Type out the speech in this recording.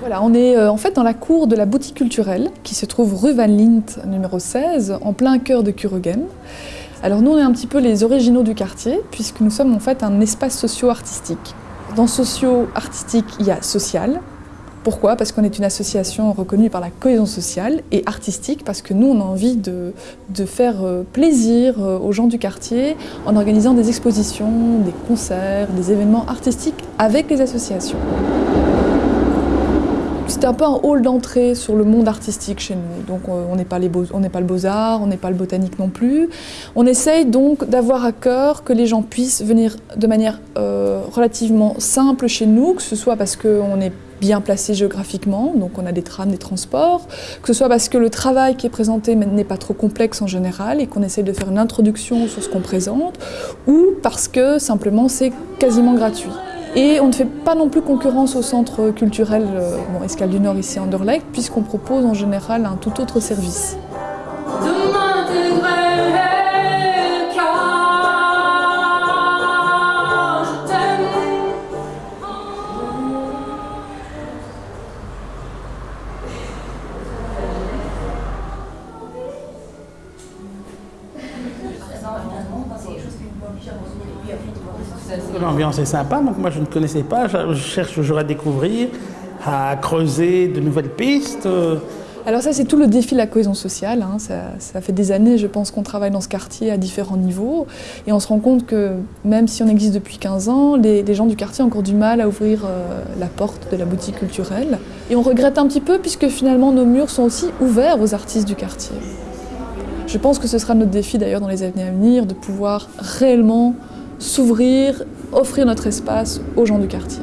Voilà, on est euh, en fait dans la cour de la boutique culturelle qui se trouve rue Van Lint numéro 16, en plein cœur de Kurugen. Alors nous on est un petit peu les originaux du quartier puisque nous sommes en fait un espace socio-artistique. Dans socio-artistique, il y a social. Pourquoi? Parce qu'on est une association reconnue par la cohésion sociale et artistique parce que nous on a envie de, faire euh, plaisir euh, aux gens du quartier en organisant des expositions, des concerts, des événements artistiques avec les associations. C'est un peu un hall d'entrée sur le monde artistique chez nous. Donc euh, on n'est pas, pas le beaux-arts, on n'est pas le botanique non plus. On essaye donc d'avoir à cœur que les gens puissent venir de manière euh, relativement simple chez nous, que ce soit parce qu'on est bien placé géographiquement, donc on a des trams, des transports, que ce soit parce que le travail qui est présenté n'est pas trop complexe en général et qu'on essaye de faire une introduction sur ce qu'on présente, ou parce que simplement c'est quasiment gratuit. Et on ne fait pas non plus concurrence au centre culturel euh, bon, Escale du Nord ici à Anderlecht, puisqu'on propose en général un tout autre service. L'ambiance est sympa, donc moi je ne connaissais pas, je cherche toujours à découvrir, à creuser de nouvelles pistes. Alors ça c'est tout le défi de la cohésion sociale, hein. ça, fait des années je pense qu'on travaille dans ce quartier à différents niveaux et on se rend compte que même si on existe depuis 15 ans, les, gens du quartier ont encore du mal à ouvrir euh, la porte de la boutique culturelle et on regrette un petit peu puisque finalement nos murs sont aussi ouverts aux artistes du quartier. Je pense que ce sera notre défi d'ailleurs dans les années à venir de pouvoir réellement s'ouvrir, offrir notre espace aux gens du quartier.